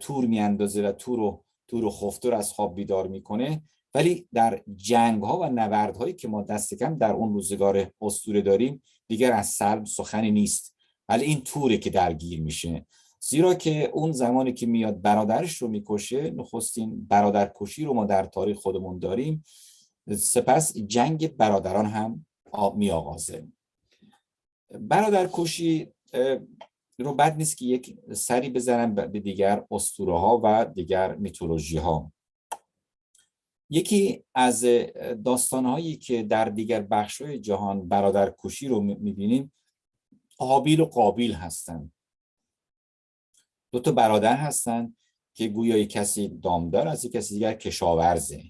تور میاندازه و تور رو تور و خفتور از خواب بیدار می‌کنه. ولی در جنگ ها و نبرد هایی که ما دست کم در اون روزگار اسطوره داریم دیگر از سلم سخنی نیست. ولی این توره که درگیر میشه. زیرا که اون زمانی که میاد برادرش رو می‌کشه نخستین برادر کشی رو ما در تاریخ خودمون داریم. سپس جنگ برادران هم می آغازه برادر رو بد نیست که یک سری بزنم به دیگر اسطوره ها و دیگر میتولوژی ها یکی از داستان هایی که در دیگر بخش های جهان برادر کشی رو می‌بینیم قابیل و قابیل هستند دو تا برادر هستن که گویا کسی دامدار از کسی دیگر کشاورزه.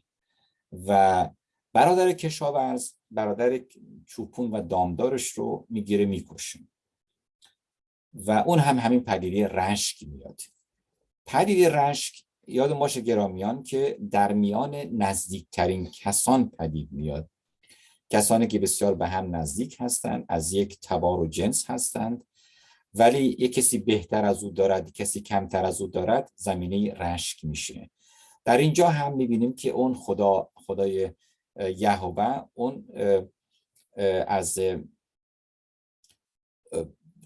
و برادر کشاورز برادر چوپون و دامدارش رو می‌گیره می‌کشه. و اون هم همین پدیده رشک میاد. پدیده رشک یاد باشه گرامیان که در میان نزدیکترین کسان پدید میاد. کسانی که بسیار به هم نزدیک هستند از یک تبار و جنس هستند ولی یک کسی بهتر از او دارد کسی کمتر از او دارد زمینه رشک میشه. در اینجا هم می‌بینیم که اون خدا خدای یهوه اون از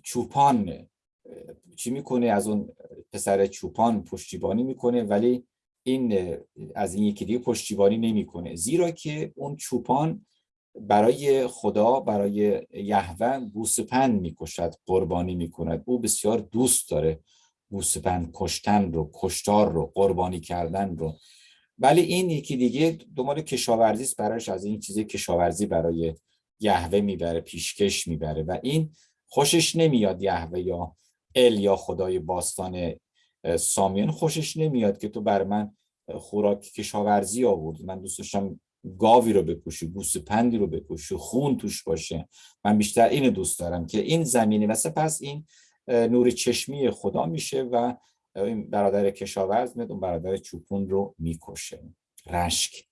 چوپان چی می‌کنه؟ از اون پسر چوپان پشتیبانی می‌کنه ولی این از این یکی دیگه پشتیبانی نمی‌کنه. زیرا که اون چوپان برای خدا برای یهوه گوسپند می‌کشد قربانی می‌کند. او بسیار دوست داره گوسپند کشتن رو کشتار رو قربانی کردن رو. ولی این یکی دیگه دنبال کشاورزی است. براش از این چیزی کشاورزی برای یهوه می‌بره پیشکش می‌بره. و این خوشش نمیاد یهوه یا ال یا خدای باستان سامیان خوشش نمیاد که تو بر من خوراک کشاورزی آورد من دوست داشتم گاوی رو بکشی پندی رو بکشی خون توش باشه. من بیشتر اینو دوست دارم که این زمینه و سپس این نور چشمی خدا میشه و این برادر کشاورز میاد اون برادر چوپون رو می‌کشه. رشک.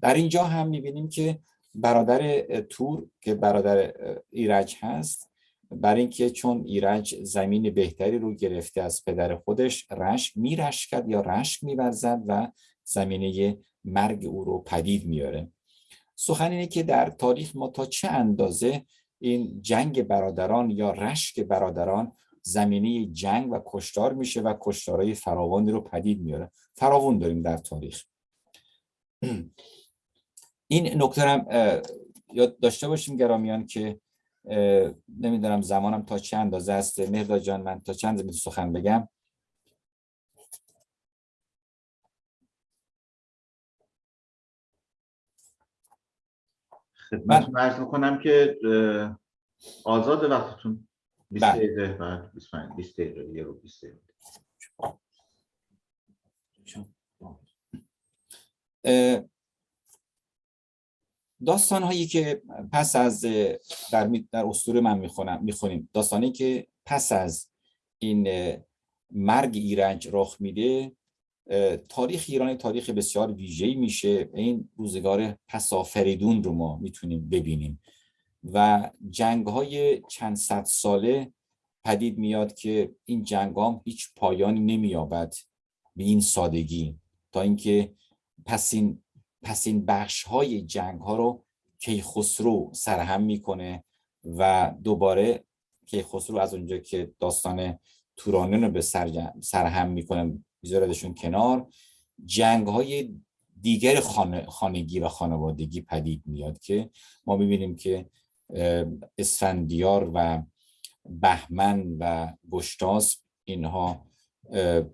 در اینجا هم می‌بینیم که برادر تور که برادر ایرج هست برای اینکه چون ایرج زمین بهتری رو گرفته از پدر خودش رشک میرشکد یا رشک میورزد و زمینه مرگ او رو پدید میاره سخن اینه که در تاریخ ما تا چه اندازه این جنگ برادران یا رشک برادران زمینه جنگ و کشتار میشه و کشتارهای فراوانی رو پدید میاره فراوان داریم در تاریخ. [clears throat] این نکته هم یاد داشته باشیم گرامیان که نمی‌دونم زمانم تا چه اندازه است. مهداد جان من تا چند زمین سخن بگم؟ خدمت عرض می‌کنم که آزاد وقتتون. 20 بله. دقیقه بعد 25 20 دقیقه یه رو 20 دقیقه. داستان هایی که پس از در, در اسطوره من می‌خونم می‌خونیم. داستانی که پس از این مرگ ایرج رخ میده تاریخ ایران تاریخ بسیار ویژه‌ای میشه. این روزگار پسافریدون رو ما می‌تونیم ببینیم. و جنگ های چند صد ساله پدید میاد که این جنگ هم هیچ پایانی نمییابد به این سادگی. تا اینکه پس این پس این بخش های جنگ ها رو کیخسرو سرهم می‌کنه و دوباره کیخسرو از اونجا که داستان تورانیان رو به سرهم می‌کنه میذاردشون کنار جنگ های دیگر خانگی و خانوادگی پدید میاد که ما می‌بینیم که اسفندیار و بهمن و گشتاس اینها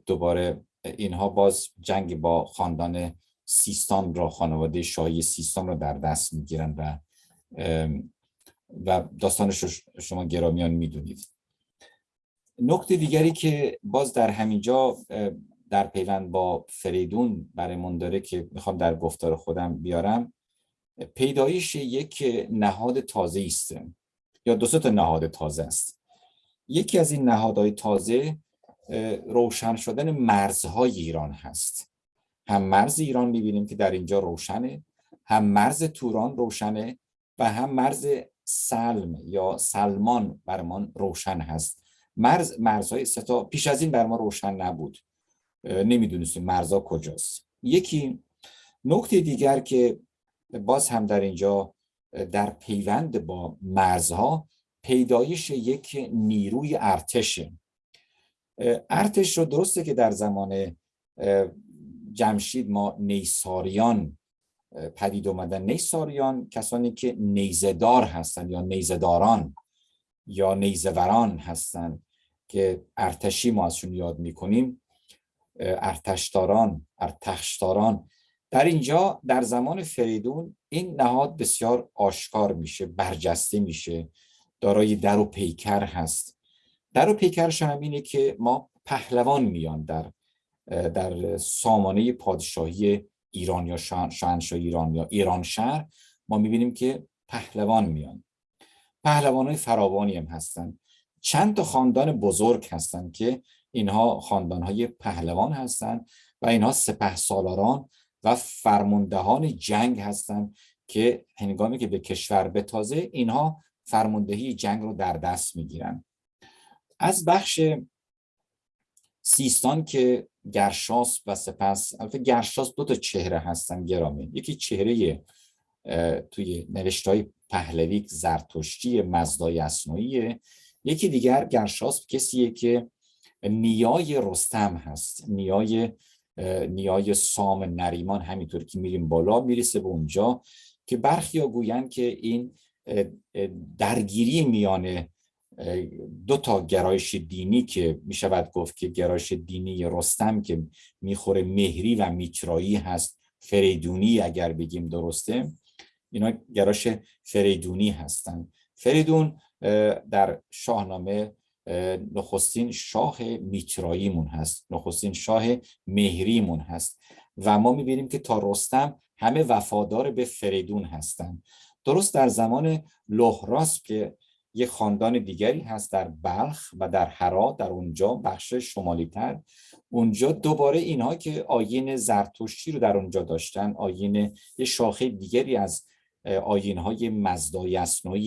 دوباره اینها باز جنگ با خاندان سیستان را خانواده شاهی سیستان را در دست می‌گیرن و و داستانش شما گرامیان می‌دونید. نکته دیگری که باز در همینجا در پیوند با فریدون برای داره که می‌خوام در گفتار خودم بیارم. پیدایش یک نهاد تازه است. یا دو تا نهاد تازه است. یکی از این نهادهای تازه روشن شدن مرزهای ایران هست. هم مرز ایران می‌بینیم که در اینجا روشنه هم مرز توران روشنه و هم مرز سلم یا سلمان برمان روشن هست. مرز مرزهای ستا پیش از این بر ما روشن نبود. نمی‌دونستیم مرزها کجاست. یکی نکته دیگر که باز هم در اینجا در پیوند با مرزها پیدایش یک نیروی ارتشه ارتش رو درسته که در زمان جمشید ما نیساریان پدید اومدن. نیساریان کسانی که نیزدار هستند یا نیزداران یا نیزوران هستند که ارتشی ما ازشون یاد می‌کنیم. ارتشداران ارتشداران در اینجا در زمان فریدون این نهاد بسیار آشکار میشه برجسته میشه. دارای در و پیکر هست. در و پیکرش هم اینه که ما پهلوان میان در در سامانه پادشاهی ایران یا شاهنشاه ایران یا ایران شهر ما می‌بینیم که پهلوان میان. پهلوان های فراوانی هم هستن. چند تا خاندان بزرگ هستند که اینها خاندان های پهلوان هستند و اینها سپه سالاران و فرماندهان جنگ هستند که هنگامی که به کشور بتازه اینها فرماندهی جنگ رو در دست می‌گیرن. از بخش سیستان که گرشاس و سپس البته گرشاس دو تا چهره هستن گرامی. یکی چهره توی نوشته های پهلوی زرتشتی مزدای اسنایی یکی دیگر گرشاس کسیه که نیای رستم هست. نیای نیای سام نریمان همینطور که میریم بالا می‌رسه به اونجا که برخی ها گویند که این درگیری میان دو تا گرایش دینی که می‌شود گفت که گرایش دینی رستم که می‌خوره مهری و میترایی هست فریدونی اگر بگیم درسته اینا گرایش فریدونی هستند فریدون در شاهنامه نخستین شاه میتراییمون هست نخستین شاه مهریمون هست و ما می‌بینیم که تا رستم همه وفادار به فریدون هستند درست در زمان لهراس که یه خاندان دیگری هست در بلخ و در هرات در اونجا بخش شمالی تر اونجا دوباره اینها که آین زرتشتی رو در اونجا داشتن آین یه شاخه دیگری از آین های مزدای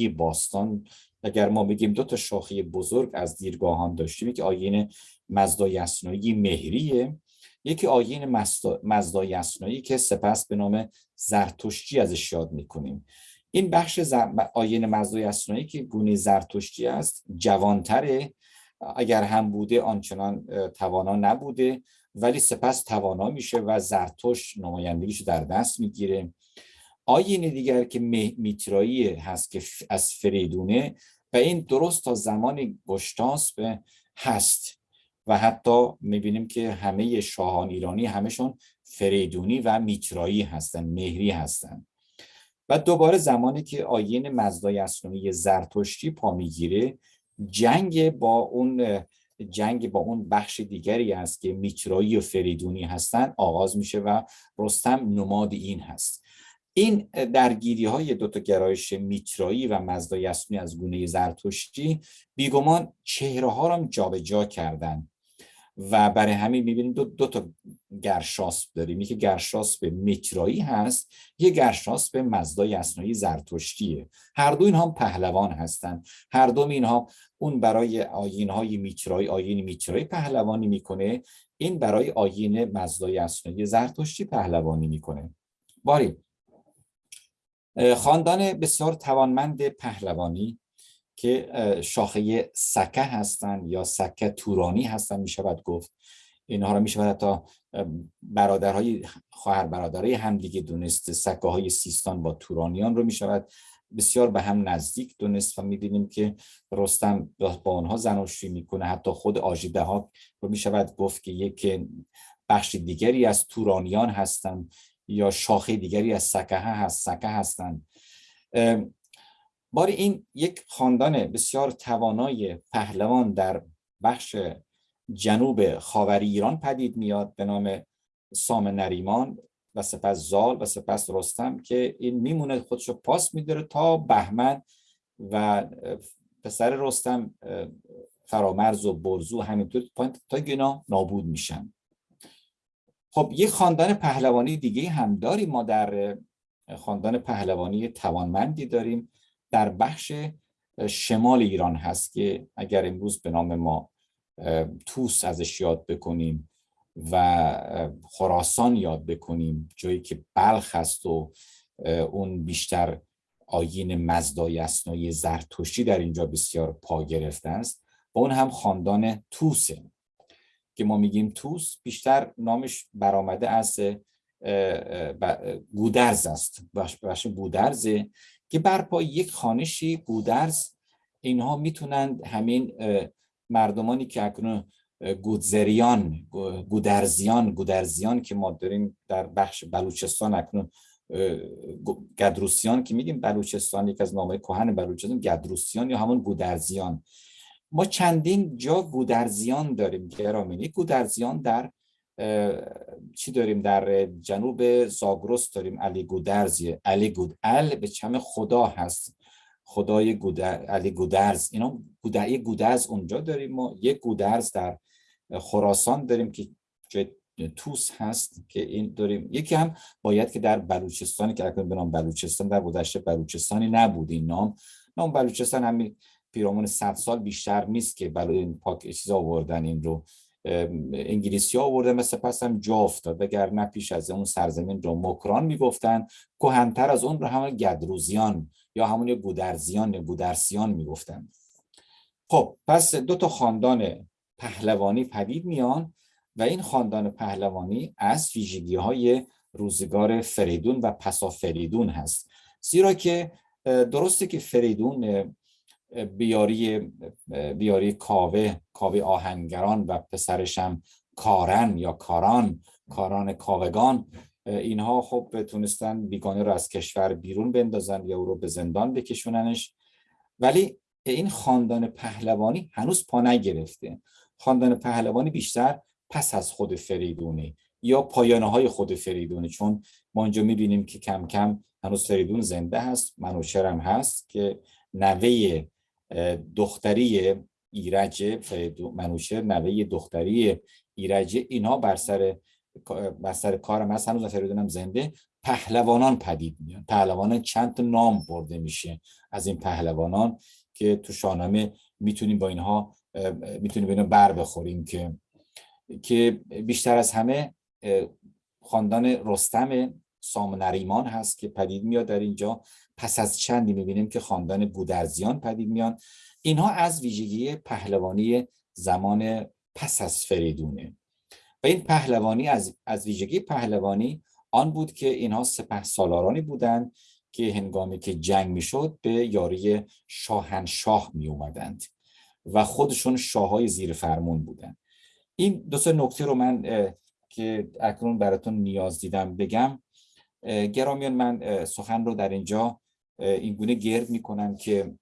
باستان. اگر ما بگیم دو تا شاخه بزرگ از دیرگاهان داشتیم که آین مزدای مهریه یکی آین مزدای که سپس به نام زرتشتی ازش یاد می‌کنیم. این بخش آین مزدای اسنایی که گونه زرتشتی است جوانتره. اگر هم بوده آنچنان توانا نبوده ولی سپس توانا میشه و زرتشت نمایندگیش در دست می‌گیره. آین دیگر که میترایی هست که از فریدونه و این درست تا زمان به هست. و حتی می‌بینیم که همه شاهان ایرانی همشون فریدونی و میترایی هستن مهری هستن. و دوباره زمانی که آین مزدای اسلامی زرتشتی پا می‌گیره جنگ با اون جنگ با اون بخش دیگری است که میترایی و فریدونی هستند آغاز میشه و رستم نماد این هست. این درگیری های دوتا گرایش میترایی و مزدای از گونه زرتشتی بیگمان چهره ها را جابجا کردن. و برای همین می‌بینیم دو, دو تا گرشاسب داریم. یکی گرشاسب میترایی هست یه گرشاسب مزدای اسنایی زرتشتیه. هر دو اینها پهلوان هستند هر دو اینها اون برای آیین های میترایی آیین میترایی پهلوانی می‌کنه. این برای آیین مزدای اسنایی زرتشتی پهلوانی می‌کنه. باری خاندان بسیار توانمند پهلوانی. که شاخه سکه هستند یا سکه تورانی هستند می شود گفت. اینها را می شود حتی برادرهای خواهر برادرای همدیگه دونست سکه های سیستان با تورانیان رو می شود بسیار به هم نزدیک دونست و می‌بینیم که رستم با آنها زناشویی می‌کنه. حتی خود آژیده ها رو می شود گفت که یک بخش دیگری از تورانیان هستند یا شاخه دیگری از سکه هست سکه هستند باری این یک خاندان بسیار توانای پهلوان در بخش جنوب خاوری ایران پدید میاد به نام سام نریمان و سپس زال و سپس رستم که این میمونه خودشو پاس میداره تا بهمن و پسر رستم فرامرز و برزو همینطور تا گنا نابود میشن. خب یک خاندان پهلوانی دیگه هم داریم. ما در خاندان پهلوانی توانمندی داریم. در بخش شمال ایران هست که اگر امروز به نام ما توس ازش یاد بکنیم و خراسان یاد بکنیم جایی که بلخ هست و اون بیشتر آیین مزدای اسنای زرتشتی در اینجا بسیار پا گرفته است. و اون هم خاندان توسه که ما میگیم توس بیشتر نامش برآمده از گودرز است. بخش گودرزه. که بر یک خانشی گودرز اینها می‌تونند همین مردمانی که اکنون گودزریان گودرزیان گودرزیان که ما داریم در بخش بلوچستان اکنون گدروسیان که میگیم بلوچستان یک از نامه کهن بلوچستان گدروسیان یا همون گودرزیان. ما چندین جا گودرزیان داریم گرامینی گودرزیان در چی داریم در جنوب زاگرس داریم؟ علی گودرزی علی گود ال به چم خدا هست؟ خدای گودر علی گودرز. اینا گودر گودرز اونجا داریم ما. یک گودرز در خراسان داریم که توس هست که این داریم. یکی هم باید که در بلوچستانی که اکنون به نام بلوچستان در گذشته بلوچستانی نبود این نام. نام بلوچستان همین پیرامون 100 سال بیشتر نیست که برای این پاک چیز آوردن این رو. انگلیسی ها آورده مثل پس هم جا افتاد. اگر نه پیش از اون سرزمین رو مکران می‌گفتن کهنتر از اون رو همون گدروزیان یا همون گودرزیان یا گودرسیان می‌گفتن. خب پس دو تا خاندان پهلوانی پدید میان و این خاندان پهلوانی از ویژگی های روزگار فریدون و پسا فریدون هست. زیرا که درسته که فریدون بیاری بیاری کاوه کاوه آهنگران و پسرش هم کارن یا کاران کاران کاوگان. اینها خب تونستن بیگانه رو از کشور بیرون بندازن یا او رو به زندان بکشوننش. ولی این خاندان پهلوانی هنوز پا نگرفته. خاندان پهلوانی بیشتر پس از خود فریدونه یا پایانه های خود فریدونه. چون ما اینجا می‌بینیم که کم کم هنوز فریدون زنده هست منوچرم هست که نوه دختری ایرج منوشر نوه دختری ایرج اینها بر سر بر سر کارم هست هنوز فریدون هم زنده. پهلوانان پدید میان پهلوانان چند نام برده میشه از این پهلوانان که تو شاهنامه می‌تونیم با اینها می‌تونیم با بر بخوریم که که بیشتر از همه خاندان رستم سام نریمان هست که پدید میاد در اینجا. پس از چندی می‌بینیم که خاندان گودرزیان پدید میان اینها از ویژگی پهلوانی زمان پس از فریدونه. و این پهلوانی از, از ویژگی پهلوانی آن بود که اینها سپه سالارانی بودند که هنگامی که جنگ می‌شد به یاری شاهنشاه می اومدند و خودشون شاههای زیر فرمون بودند. این دو سه نکته رو من که اکنون براتون نیاز دیدم بگم. گرامیان من سخن رو در اینجا این گونه گرد می‌کنم که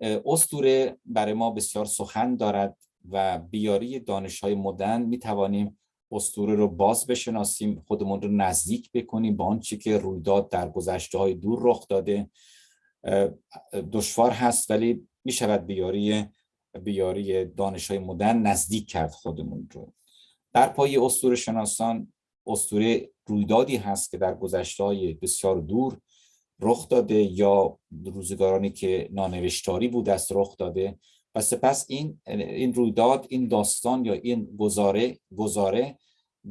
استوره برای ما بسیار سخن دارد و بیاری دانش های مدن می توانیم استوره رو باز بشناسیم خودمون رو نزدیک بکنیم با آنچه که رویداد در گذشته های دور رخ داده. دشوار هست ولی می شود بیاری بیاری دانش های مدرن نزدیک کرد خودمون رو. در پای اسطوره شناسان اسطوره رویدادی هست که در گذشته های بسیار دور رخ داده یا روزگارانی که نانوشتاری بود است رخ داده. و سپس این این رویداد این داستان یا این گزاره گزاره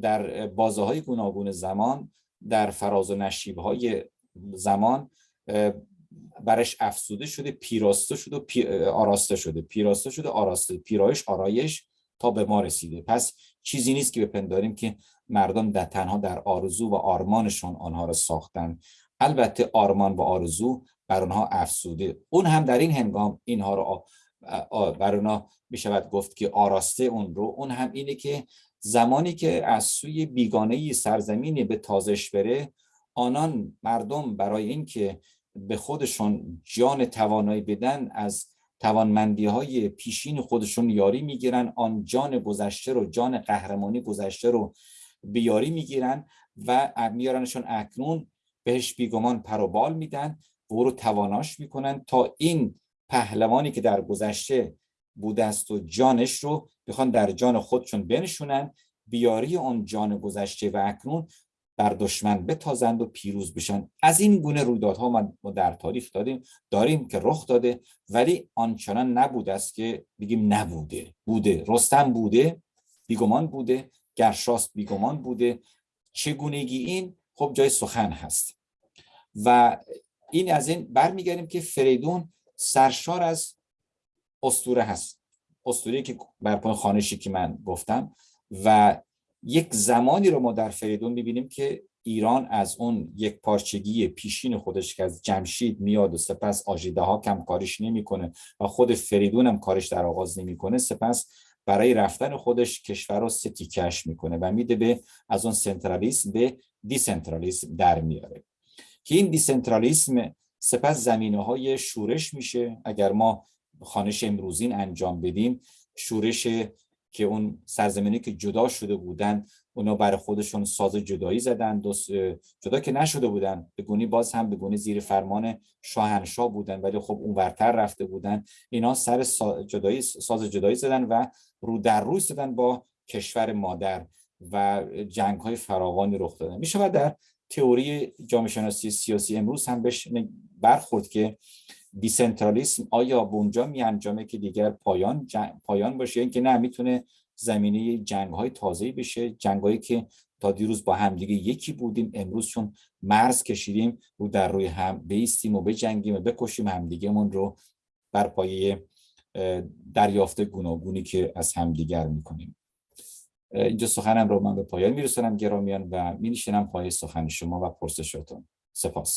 در بازه های گوناگون زمان در فراز و نشیب های زمان برش افسوده شده پیراسته شده و پی... آراسته شده. پیراسته شده آراسته. پیرایش آرایش تا به ما رسیده. پس چیزی نیست که بپنداریم که مردم در تنها در آرزو و آرمانشون آنها را ساختن البته آرمان و آرزو بر آنها افسوده. اون هم در این هنگام اینها رو بر اونها می شود گفت که آراسته اون رو. اون هم اینه که زمانی که از سوی بیگانه سرزمینی به تازش بره آنان مردم برای اینکه به خودشون جان توانایی بدن از توانمندی های پیشین خودشون یاری می‌گیرن. آن جان گذشته رو جان قهرمانی گذشته رو بیاری می‌گیرن و میارنشون اکنون بهش بیگمان پروبال میدن و او رو تواناش می‌کنن تا این پهلوانی که در گذشته بوده است و جانش رو بخوان در جان خودشون بنشونن بیاری اون جان گذشته و اکنون بر دشمن بتازند و پیروز بشن. از این گونه رویدادها ما در تاریخ داریم داریم که رخ داده ولی آنچنان نبوده است که بگیم نبوده. بوده. رستم بوده بیگمان بوده گرشاست بیگمان بوده. چگونگی این؟ خب جای سخن هست. و این از این برمیگردیم که فریدون سرشار از استوره هست. استوره که بر پای خانشی که من گفتم. و یک زمانی رو ما در فریدون می‌بینیم که ایران از اون یک پارچگی پیشین خودش که از جمشید میاد و سپس آجیده ها کم کارش نمی‌کنه و خود فریدون هم کارش در آغاز نمی‌کنه سپس برای رفتن خودش کشور رو ستیکش می‌کنه و میده به از اون سنترالیسم به دیسنترالیسم در میاره. که این دیسنترالیسم سپس زمینه های شورش میشه. اگر ما خانش امروزین انجام بدیم شورش که اون سرزمینی که جدا شده بودن اونا برای خودشون ساز جدایی زدن جدا که نشده بودن. به باز هم به زیر فرمان شاهنشاه بودن ولی خب اون ورتر رفته بودن. اینا سر جدایی ساز جدایی زدن و رو در روی زدن با کشور مادر و جنگ های فراوانی رخ دادن. میشه در تئوری جامعه شناسی سیاسی امروز هم بهش برخورد که دیسنترالیسم آیا به اونجا می انجامه که دیگر پایان پایان باشه؟ اینکه نه می‌تونه زمینه جنگ های تازه بشه جنگ هایی که تا دیروز با همدیگه یکی بودیم امروز چون مرز کشیدیم رو در روی هم بیستیم و بجنگیم و بکشیم همدیگهمون رو بر پایه دریافت گوناگونی که از همدیگر می‌کنیم. اینجا سخنم رو من به پایان میرسونم گرامیان و مینشینم پای سخن شما و پرسشتون سپاس.